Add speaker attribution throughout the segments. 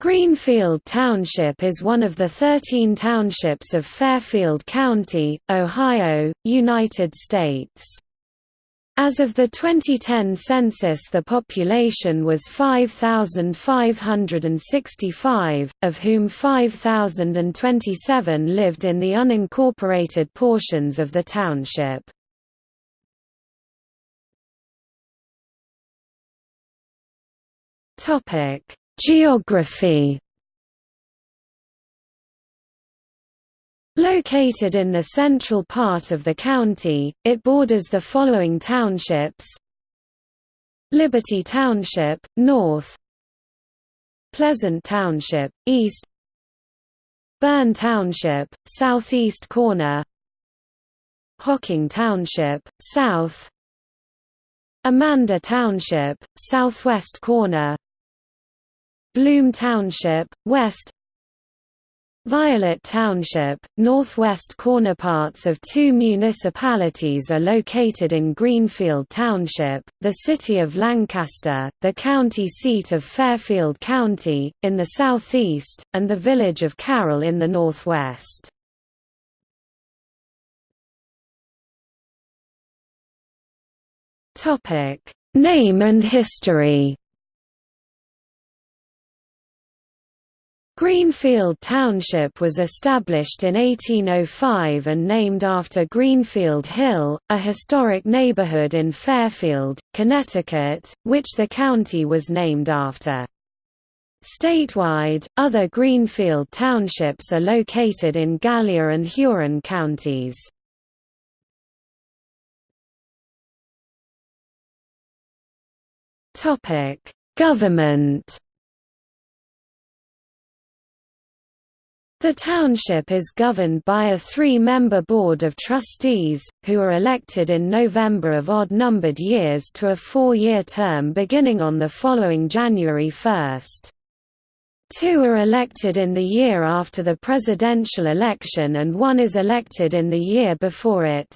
Speaker 1: Greenfield Township is one of the 13 townships of Fairfield County, Ohio, United States. As of the 2010 census the population was 5,565, of whom 5,027 lived in the unincorporated portions of the township. Topic Geography. Located in the central part of the county, it borders the following townships. Liberty Township, north. Pleasant Township, east. Berne Township, southeast corner. Hocking Township, south. Amanda Township, southwest corner Bloom Township, west Violet Township, northwest corner parts of two municipalities are located in Greenfield Township, the city of Lancaster, the county seat of Fairfield County, in the southeast, and the village of Carroll in the northwest. Name and history Greenfield Township was established in 1805 and named after Greenfield Hill, a historic neighborhood in Fairfield, Connecticut, which the county was named after. Statewide, other Greenfield townships are located in Gallia and Huron counties. Government The township is governed by a three-member board of trustees, who are elected in November of odd-numbered years to a four-year term beginning on the following January 1. Two are elected in the year after the presidential election and one is elected in the year before it.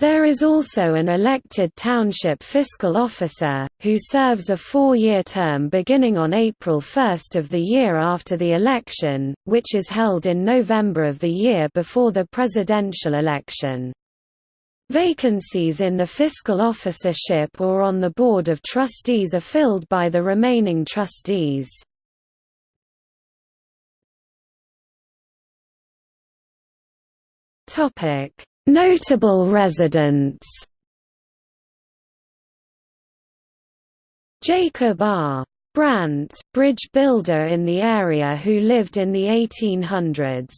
Speaker 1: There is also an elected township fiscal officer, who serves a four-year term beginning on April 1 of the year after the election, which is held in November of the year before the presidential election. Vacancies in the fiscal officership or on the Board of Trustees are filled by the remaining trustees. Topic Notable residents Jacob R. Brandt, bridge builder in the area who lived in the 1800s.